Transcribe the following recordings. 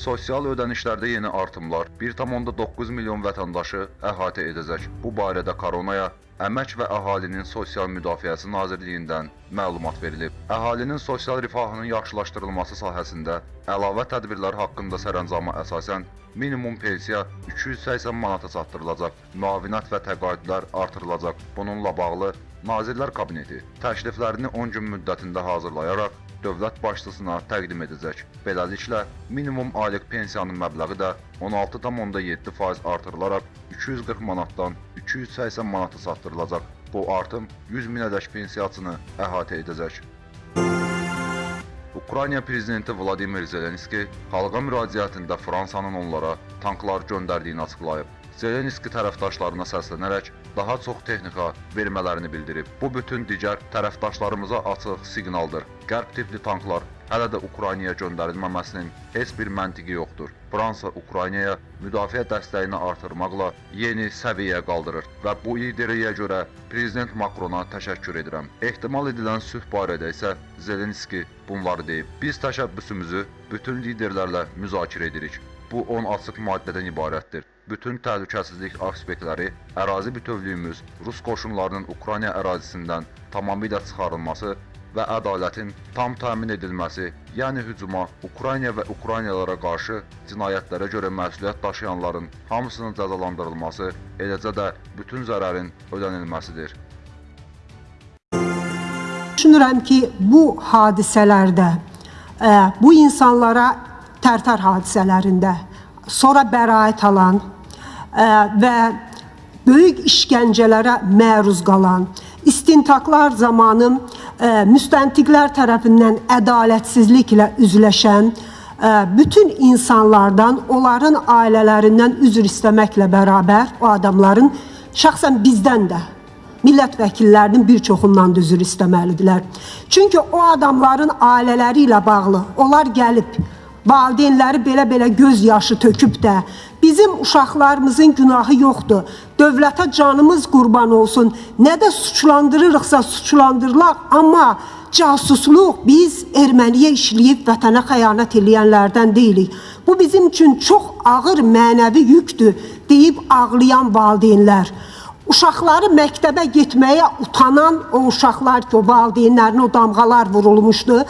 Sosial ödənişlərdə yeni artımlar 1,9 milyon vətəndaşı əhatə edəcək. Bu barədə koronaya Əmək və Əhalinin Sosial Müdafiəsi Nazirliyindən məlumat verilib. Əhalinin sosial rifahının yaxşılaşdırılması sahəsində əlavə tədbirlər haqqında sərəncama əsasən minimum pensiya 280 manata çatdırılacaq, müavinət və təqaüdlər artırılacaq. Bununla bağlı Nazirlər Kabineti təkliflərini 10 gün müddətində hazırlayaraq dövlət başçısına təqdim edəcək. Beləliklə, minimum aylıq pensiyanın məbləği də 16,7% artırılaraq 240 manatdan 280 manata çatdırılacaq. Bu artım 100 minədək pensiyaçını əhatə edəcək. Ukrayna prezidenti Vladimir Zelenski xalqa müraciətində Fransanın onlara tanklar göndərdiyini açıqlayıb. Zelenski tərəfdaşlarına səslənərək daha çox texnika vermələrini bildirib. Bu bütün digər tərəfdaşlarımıza açıq siqnaldır. Qərb tipli tanklar hələ də Ukraynaya göndərilməməsinin heç bir məntiqi yoxdur. Fransa Ukraynaya müdafiə dəstəyini artırmaqla yeni səviyyəyə qaldırır və bu ideya görə prezident Makrona təşəkkür edirəm. Ehtimal edilən sülh barədə isə Zelenski bunları deyib. Biz təşəbbüsümüzü bütün liderlərlə müzakirə edirik. Bu 10 açıq maddədən ibarətdir. Bütün təhlükəsizlik aspektləri, ərazi bütövlüyümüz, Rus qoşunlarının Ukrayna ərazisindən tamamilə çıxarılması və ədalətin tam təmin edilməsi, yəni hücuma, Ukrayna və Ukraynalılara qarşı cinayətlərə görə məsuliyyət daşıyanların hamısının cəzalandırılması, eləcə də bütün zərərin ödənilməsidir. Düşünürəm ki, bu hadisələrdə ə, bu insanlara Tərtər hadisələrində sonra bəraət alan ə, və böyük işgəncələrə məruz qalan, istintaqlar zamanı ə, müstəntiqlər tərəfindən ədalətsizliklə üzləşən ə, bütün insanlardan, onların ailələrindən üzr istəməklə bərabər o adamların şəxsən bizdən də millət vəkillərinin bir çoxundan da üzr istəməlidirlər. Çünki o adamların ailələri ilə bağlı onlar gəlib valideynləri belə-belə göz yaşı töküb də bizim uşaqlarımızın günahı yoxdur. Dövlətə canımız qurban olsun. Nə də suçlandırırıqsa suçlandırılaq, amma casusluq biz erməniyə işləyib vətənə xəyanət eləyənlərdən deyilik. Bu bizim üçün çox ağır mənəvi yükdür deyib ağlayan valideynlər. Uşaqları məktəbə getməyə utanan o uşaqlar ki, o valideynlərinə o damğalar vurulmuşdu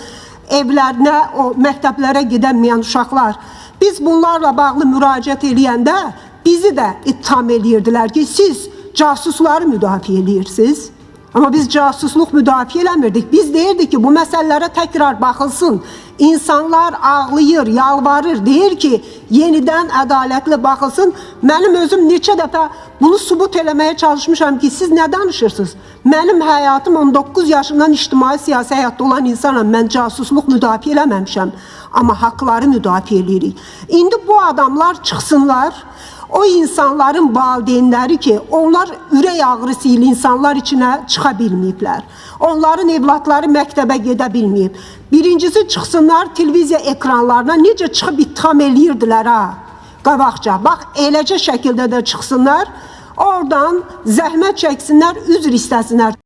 evlərinə, o məktəblərə gedəməyən uşaqlar. Biz bunlarla bağlı müraciət eləyəndə bizi də ittiham eləyirdilər ki, siz casusları müdafiə eləyirsiniz. Amma biz casusluq müdafiə eləmirdik. Biz deyirdik ki, bu məsələlərə təkrar baxılsın. İnsanlar ağlayır, yalvarır, deyir ki, yenidən ədalətli baxılsın. Mənim özüm neçə dəfə bunu subut eləməyə çalışmışam ki, siz nə danışırsınız? Mənim həyatım 19 yaşından ictimai siyasi həyatda olan insanam. Mən casusluq müdafiə eləməmişəm. Amma haqları müdafiə eləyirik. İndi bu adamlar çıxsınlar, o insanların valideynləri ki, onlar ürək ağrısı ilə insanlar içinə çıxa bilməyiblər. Onların evlatları məktəbə gedə bilməyib. Birincisi çıxsınlar televiziya ekranlarına necə çıxıb ittiham eləyirdilər ha. Qabaqca, bax eləcə şəkildə də çıxsınlar. Oradan zəhmət çəksinlər, üzr istəsinlər.